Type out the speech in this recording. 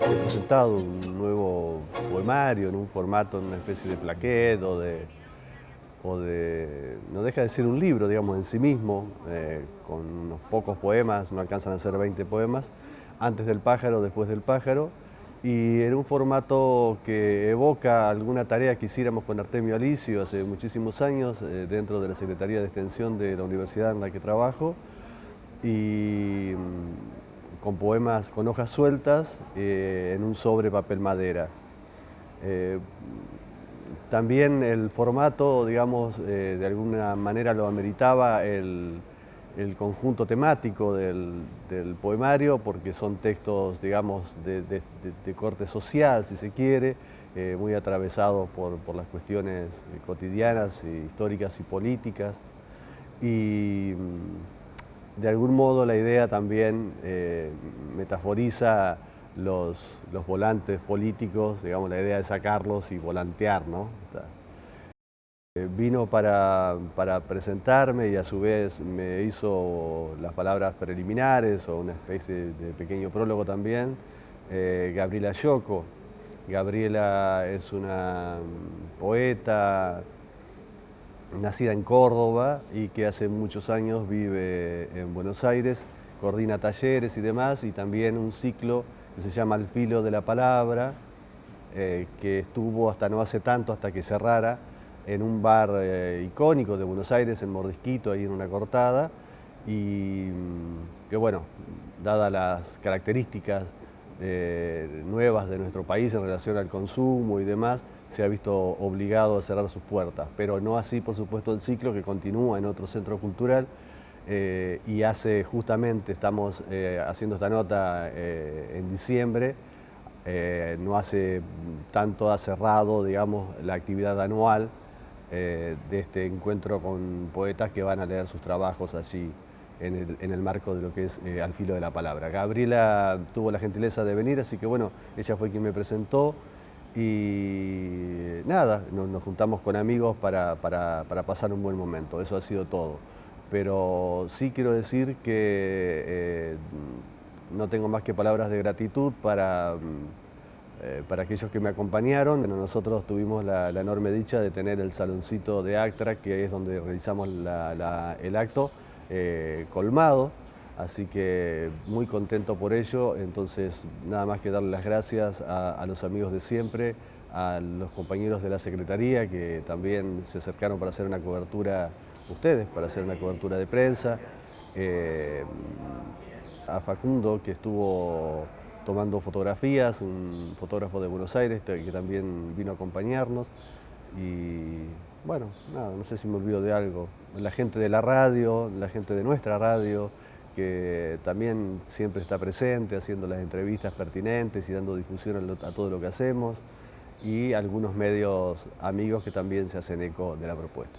He presentado un nuevo poemario en un formato, en una especie de plaquet o de, o de... no deja de ser un libro, digamos, en sí mismo, eh, con unos pocos poemas, no alcanzan a ser 20 poemas, antes del pájaro, después del pájaro, y en un formato que evoca alguna tarea que hiciéramos con Artemio Alicio hace muchísimos años eh, dentro de la Secretaría de Extensión de la universidad en la que trabajo y mm, con poemas con hojas sueltas eh, en un sobre papel madera. Eh, también el formato, digamos, de alguna manera lo ameritaba el, el conjunto temático del, poemario, porque son textos, digamos, de, corte social, si se quiere, eh, muy atravesados por, las cuestiones cotidianas, históricas y políticas. Y mm, de algún modo la idea también eh, metaforiza los, los, volantes políticos, digamos, la idea de sacarlos y volantear, ¿no? Eh, vino para, presentarme y a su vez me hizo las palabras preliminares o una especie de pequeño prólogo también, eh, Gabriela Yoko. Gabriela es una poeta nacida en Córdoba y que hace muchos años vive en Buenos Aires, coordina talleres y demás y también un ciclo que se llama El filo de la palabra, eh, que estuvo hasta no hace tanto, hasta que cerrara, en un bar eh, icónico de Buenos Aires, en Mordisquito, ahí en una cortada, y mm, que bueno, dadas las características eh, nuevas de nuestro país en relación al consumo y demás, se ha visto obligado a cerrar sus puertas, pero no así, por supuesto, el ciclo que continúa en otro centro cultural eh, y hace justamente, estamos haciendo esta nota en diciembre, no hace tanto ha cerrado, digamos, la actividad anual eh, de este encuentro con poetas que van a leer sus trabajos allí en el, marco de lo que es eh, Al filo de la palabra. Gabriela tuvo la gentileza de venir, así que bueno, ella fue quien me presentó y nada, nos, juntamos con amigos para, pasar un buen momento, eso ha sido todo. Pero sí quiero decir que eh, no tengo más que palabras de gratitud para mm, eh, para aquellos que me acompañaron, nosotros tuvimos la, enorme dicha de tener el saloncito de Actra, que es donde realizamos el acto, eh, colmado, así que muy contento por ello, entonces nada más que darle las gracias a, los amigos de siempre, a los compañeros de la Secretaría que también se acercaron para hacer una cobertura, ustedes, para hacer una cobertura de prensa, eh, a Facundo que estuvo tomando fotografías, un fotógrafo de Buenos Aires que también vino a acompañarnos y bueno, nada, no sé si me olvido de algo. La gente de la radio, la gente de nuestra radio, que también siempre está presente haciendo las entrevistas pertinentes y dando difusión a todo lo que hacemos y algunos medios amigos que también se hacen eco de la propuesta.